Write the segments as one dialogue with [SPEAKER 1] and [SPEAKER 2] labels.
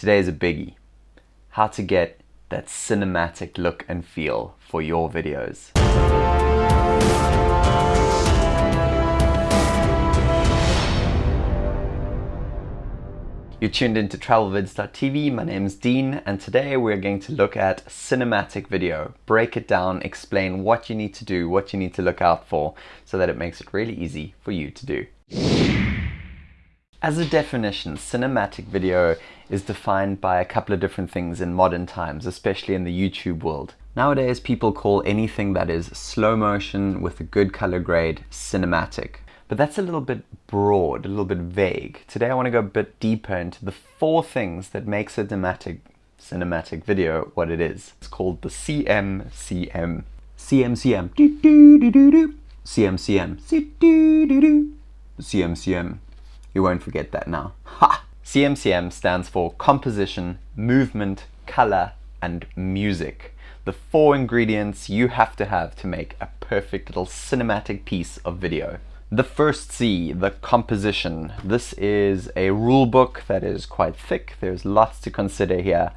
[SPEAKER 1] Today is a biggie. How to get that cinematic look and feel for your videos. You're tuned into travelvids.tv, my name is Dean, and today we're going to look at cinematic video, break it down, explain what you need to do, what you need to look out for, so that it makes it really easy for you to do. As a definition, cinematic video is defined by a couple of different things in modern times, especially in the YouTube world. Nowadays, people call anything that is slow motion with a good color grade cinematic. But that's a little bit broad, a little bit vague. Today I want to go a bit deeper into the four things that makes a cinematic, cinematic video what it is. It's called the CMCM. CMCM. CMCM. CMCM. You won't forget that now. Ha! CMCM stands for Composition, Movement, Color, and Music. The four ingredients you have to have to make a perfect little cinematic piece of video. The first C, the composition. This is a rule book that is quite thick. There's lots to consider here.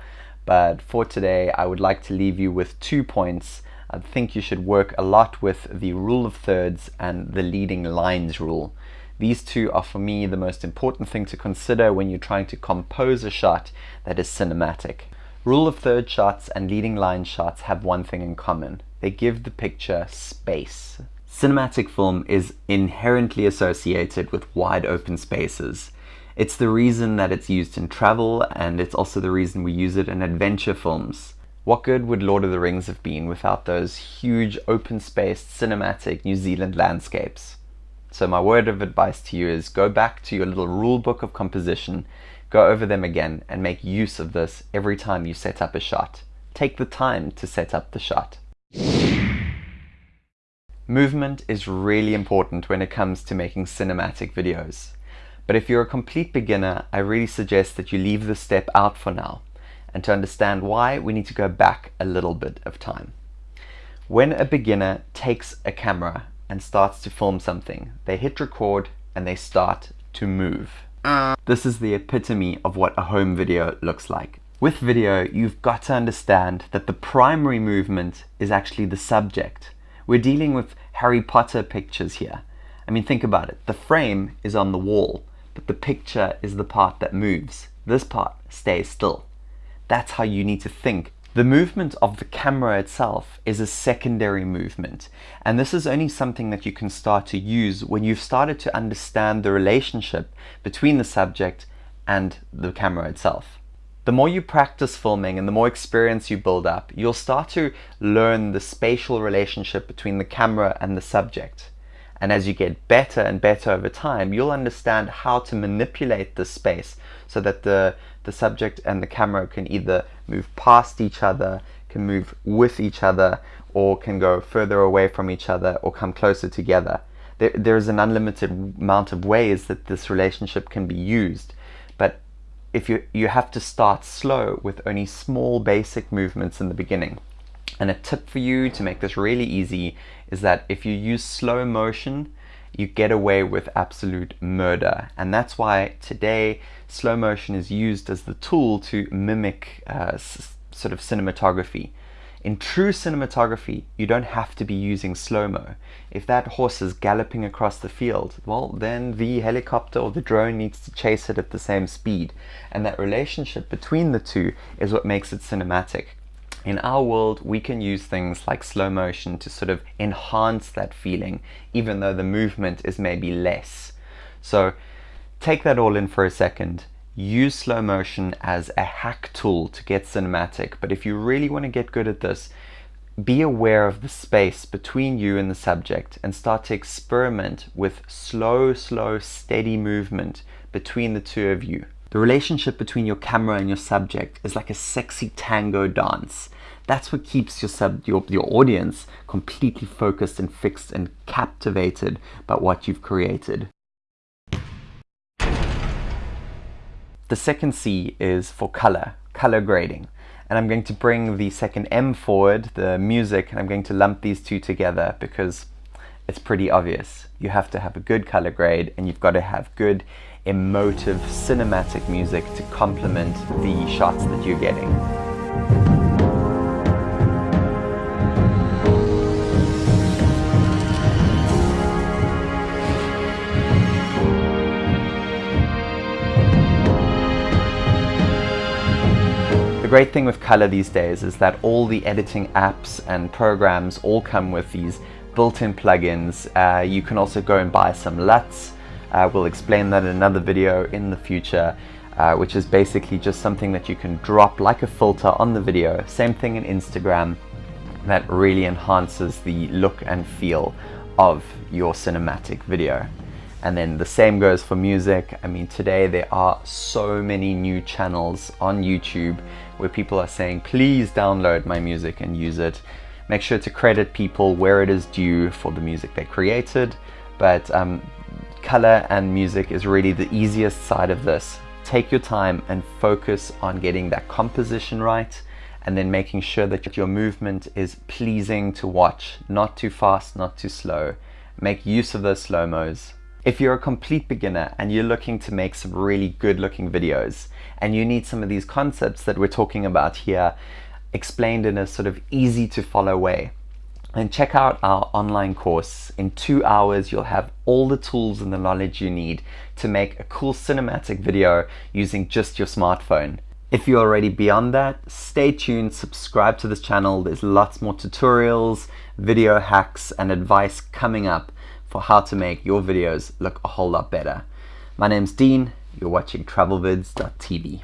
[SPEAKER 1] But for today, I would like to leave you with two points. I think you should work a lot with the rule of thirds and the leading lines rule. These two are for me the most important thing to consider when you're trying to compose a shot that is cinematic. Rule of third shots and leading line shots have one thing in common. They give the picture space. Cinematic film is inherently associated with wide open spaces. It's the reason that it's used in travel and it's also the reason we use it in adventure films. What good would Lord of the Rings have been without those huge open spaced cinematic New Zealand landscapes? So my word of advice to you is go back to your little rule book of composition, go over them again and make use of this every time you set up a shot. Take the time to set up the shot. Movement is really important when it comes to making cinematic videos. But if you're a complete beginner, I really suggest that you leave this step out for now. And to understand why, we need to go back a little bit of time. When a beginner takes a camera and starts to film something, they hit record and they start to move. This is the epitome of what a home video looks like. With video, you've got to understand that the primary movement is actually the subject. We're dealing with Harry Potter pictures here. I mean, think about it. The frame is on the wall, but the picture is the part that moves. This part stays still. That's how you need to think. The movement of the camera itself is a secondary movement, and this is only something that you can start to use when you've started to understand the relationship between the subject and the camera itself. The more you practice filming and the more experience you build up, you'll start to learn the spatial relationship between the camera and the subject. And as you get better and better over time, you'll understand how to manipulate the space so that the, the subject and the camera can either move past each other, can move with each other, or can go further away from each other or come closer together. There, there's an unlimited amount of ways that this relationship can be used. But if you, you have to start slow with only small basic movements in the beginning. And a tip for you to make this really easy is that if you use slow motion, you get away with absolute murder. And that's why today slow motion is used as the tool to mimic uh, sort of cinematography. In true cinematography, you don't have to be using slow-mo. If that horse is galloping across the field, well, then the helicopter or the drone needs to chase it at the same speed. And that relationship between the two is what makes it cinematic. In our world, we can use things like slow motion to sort of enhance that feeling, even though the movement is maybe less. So take that all in for a second use slow motion as a hack tool to get cinematic. But if you really want to get good at this, be aware of the space between you and the subject and start to experiment with slow, slow, steady movement between the two of you. The relationship between your camera and your subject is like a sexy tango dance. That's what keeps your, sub, your, your audience completely focused and fixed and captivated by what you've created. The second C is for color, color grading. And I'm going to bring the second M forward, the music, and I'm going to lump these two together because it's pretty obvious. You have to have a good color grade and you've got to have good emotive cinematic music to complement the shots that you're getting. The great thing with color these days is that all the editing apps and programs all come with these built-in plugins. Uh, you can also go and buy some LUTs. Uh, we'll explain that in another video in the future, uh, which is basically just something that you can drop like a filter on the video. Same thing in Instagram that really enhances the look and feel of your cinematic video. And then the same goes for music. I mean, today there are so many new channels on YouTube where people are saying, please download my music and use it. Make sure to credit people where it is due for the music they created. But um, color and music is really the easiest side of this. Take your time and focus on getting that composition right and then making sure that your movement is pleasing to watch, not too fast, not too slow. Make use of those slow-mos. If you're a complete beginner and you're looking to make some really good looking videos and you need some of these concepts that we're talking about here explained in a sort of easy to follow way, then check out our online course. In two hours, you'll have all the tools and the knowledge you need to make a cool cinematic video using just your smartphone. If you're already beyond that, stay tuned, subscribe to this channel. There's lots more tutorials, video hacks, and advice coming up for how to make your videos look a whole lot better. My name's Dean, you're watching travelvids.tv.